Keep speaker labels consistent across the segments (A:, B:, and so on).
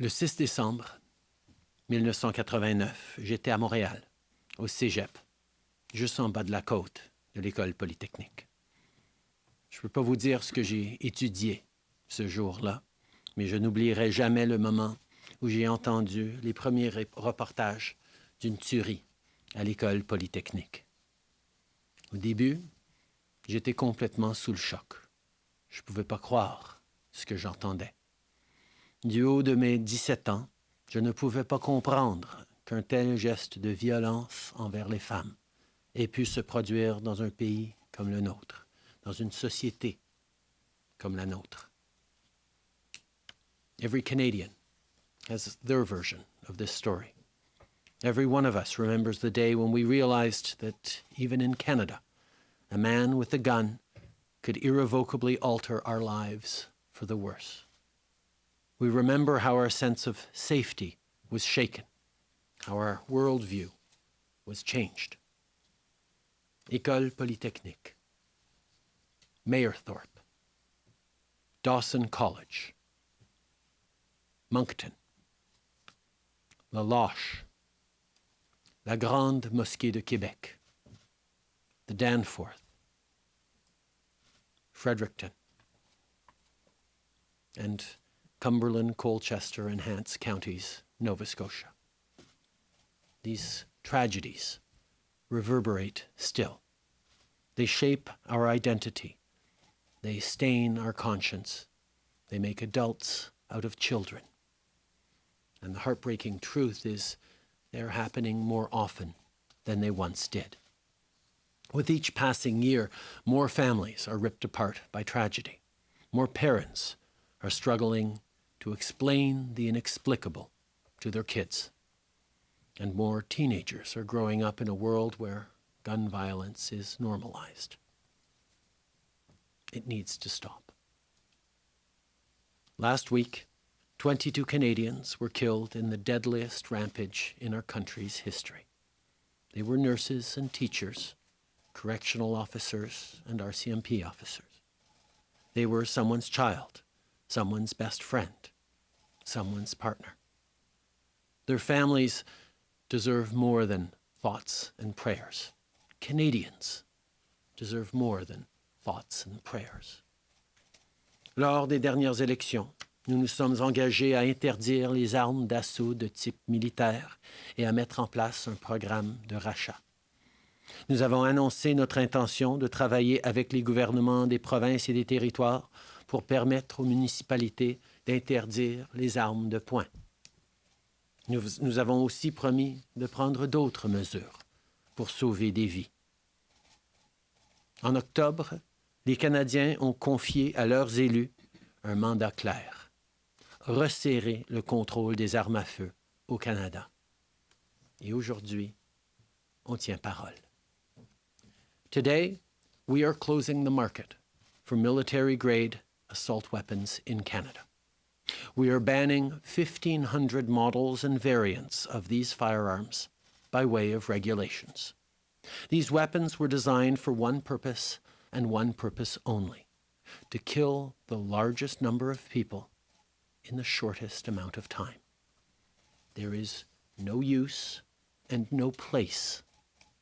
A: Le 6 décembre 1989, j'étais à Montréal, au Cégep, juste en bas de la côte de l'école polytechnique. Je ne peux pas vous dire ce que j'ai étudié ce jour-là, mais je n'oublierai jamais le moment où j'ai entendu les premiers reportages d'une tuerie à l'école polytechnique. Au début, j'étais complètement sous le choc. Je ne pouvais pas croire ce que j'entendais. Du haut de mes 17 ans, je ne pouvais pas comprendre qu'un tel geste de violence envers les femmes ait pu se produire dans un pays comme le nôtre, dans une société comme la nôtre. Every Canadian has their version of this story. Every one of us remembers the day when we realized that even in Canada, a man with a gun could irrevocably alter our lives for the worse. We remember how our sense of safety was shaken, how our worldview was changed. École Polytechnique, Mayerthorpe, Dawson College, Moncton, La Loche, La Grande Mosquée de Québec, the Danforth, Fredericton, and Cumberland, Colchester, and Hants counties, Nova Scotia. These tragedies reverberate still. They shape our identity. They stain our conscience. They make adults out of children. And the heartbreaking truth is they're happening more often than they once did. With each passing year, more families are ripped apart by tragedy. More parents are struggling to explain the inexplicable to their kids. And more teenagers are growing up in a world where gun violence is normalized. It needs to stop. Last week, 22 Canadians were killed in the deadliest rampage in our country's history. They were nurses and teachers, correctional officers and RCMP officers. They were someone's child, someone's best friend, someone's partner. Their families deserve more than thoughts and prayers. Canadians deserve more than thoughts and prayers. Lors des dernières élections, nous nous sommes engagés à interdire les armes d'assaut de type militaire et à mettre en place un programme de rachat. Nous avons annoncé notre intention de travailler avec les gouvernements des provinces et des territoires pour permettre aux municipalités d'interdire les armes de poing. Nous, avons aussi promis de prendre d'autres mesures pour sauver des vies. En octobre, les Canadiens ont confié à leurs élus un mandat clair resserrer le contrôle des armes à feu au Canada. Et aujourd'hui, on tient parole. Today, we are closing the market for military-grade assault weapons in Canada. We are banning 1,500 models and variants of these firearms by way of regulations. These weapons were designed for one purpose and one purpose only, to kill the largest number of people in the shortest amount of time. There is no use and no place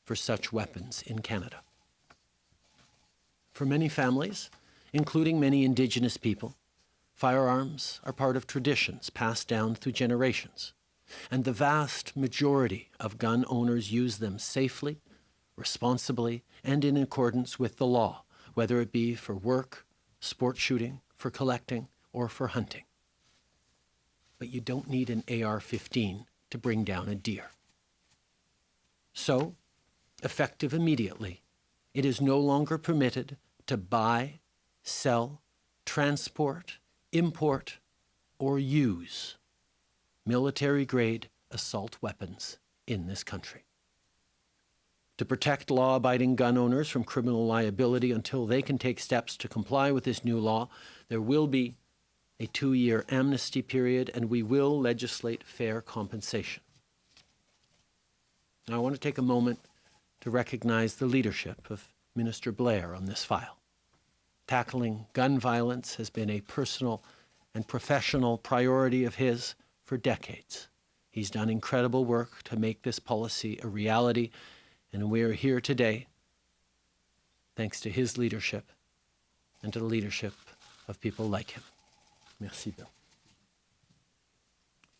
A: for such weapons in Canada. For many families, including many Indigenous people, firearms are part of traditions passed down through generations, and the vast majority of gun owners use them safely, responsibly, and in accordance with the law, whether it be for work, sport shooting, for collecting, or for hunting but you don't need an AR-15 to bring down a deer. So, effective immediately, it is no longer permitted to buy, sell, transport, import, or use military-grade assault weapons in this country. To protect law-abiding gun owners from criminal liability until they can take steps to comply with this new law, there will be a two-year amnesty period, and we will legislate fair compensation. Now, I want to take a moment to recognize the leadership of Minister Blair on this file. Tackling gun violence has been a personal and professional priority of his for decades. He's done incredible work to make this policy a reality, and we are here today thanks to his leadership and to the leadership of people like him. Merci, Bill.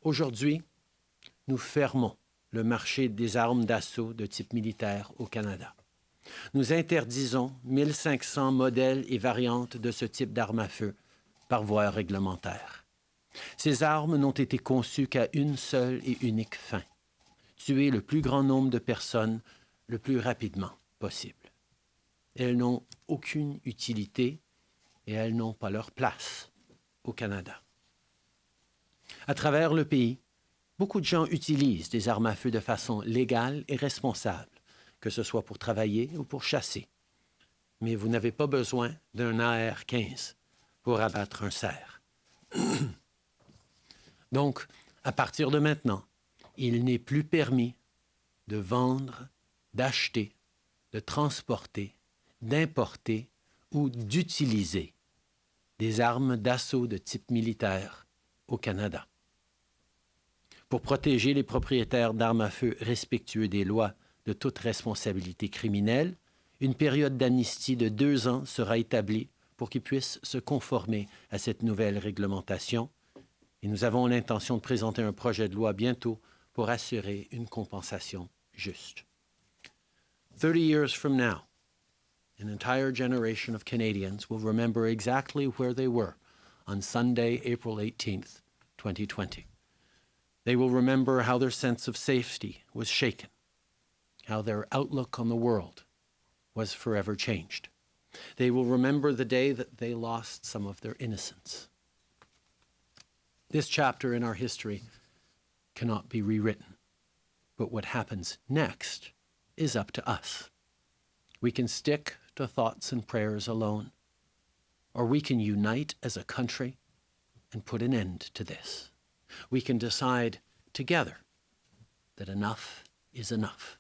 A: Aujourd'hui, nous fermons le marché des armes d'assaut de type militaire au Canada. Nous interdisons 1500 modèles et variantes de ce type d'armes à feu par voie réglementaire. Ces armes n'ont été conçues qu'à une seule et unique fin, tuer le plus grand nombre de personnes le plus rapidement possible. Elles n'ont aucune utilité et elles n'ont pas leur place au Canada. À travers le pays, beaucoup de gens utilisent des armes à feu de façon légale et responsable, que ce soit pour travailler ou pour chasser. Mais vous n'avez pas besoin d'un AR-15 pour abattre un cerf. Donc, à partir de maintenant, il n'est plus permis de vendre, d'acheter, de transporter, d'importer ou d'utiliser des armes d'assaut de type militaire au Canada. Pour protéger les propriétaires d'armes à feu respectueux des lois de toute responsabilité criminelle, une période d'amnistie de deux ans sera établie pour qu'ils puissent se conformer à cette nouvelle réglementation. Et nous avons l'intention de présenter un projet de loi bientôt pour assurer une compensation juste. 30 years from now, an entire generation of Canadians will remember exactly where they were on Sunday, April 18th, 2020. They will remember how their sense of safety was shaken, how their outlook on the world was forever changed. They will remember the day that they lost some of their innocence. This chapter in our history cannot be rewritten, but what happens next is up to us. We can stick to thoughts and prayers alone, or we can unite as a country and put an end to this. We can decide together that enough is enough.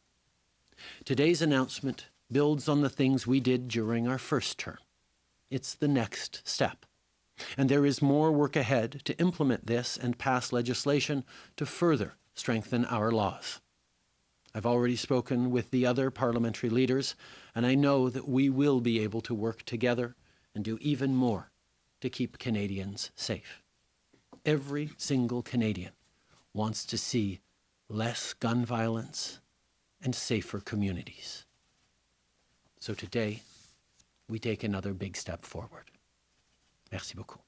A: Today's announcement builds on the things we did during our first term. It's the next step. And there is more work ahead to implement this and pass legislation to further strengthen our laws. I've already spoken with the other parliamentary leaders, and I know that we will be able to work together and do even more to keep Canadians safe. Every single Canadian wants to see less gun violence and safer communities. So today, we take another big step forward. Merci beaucoup.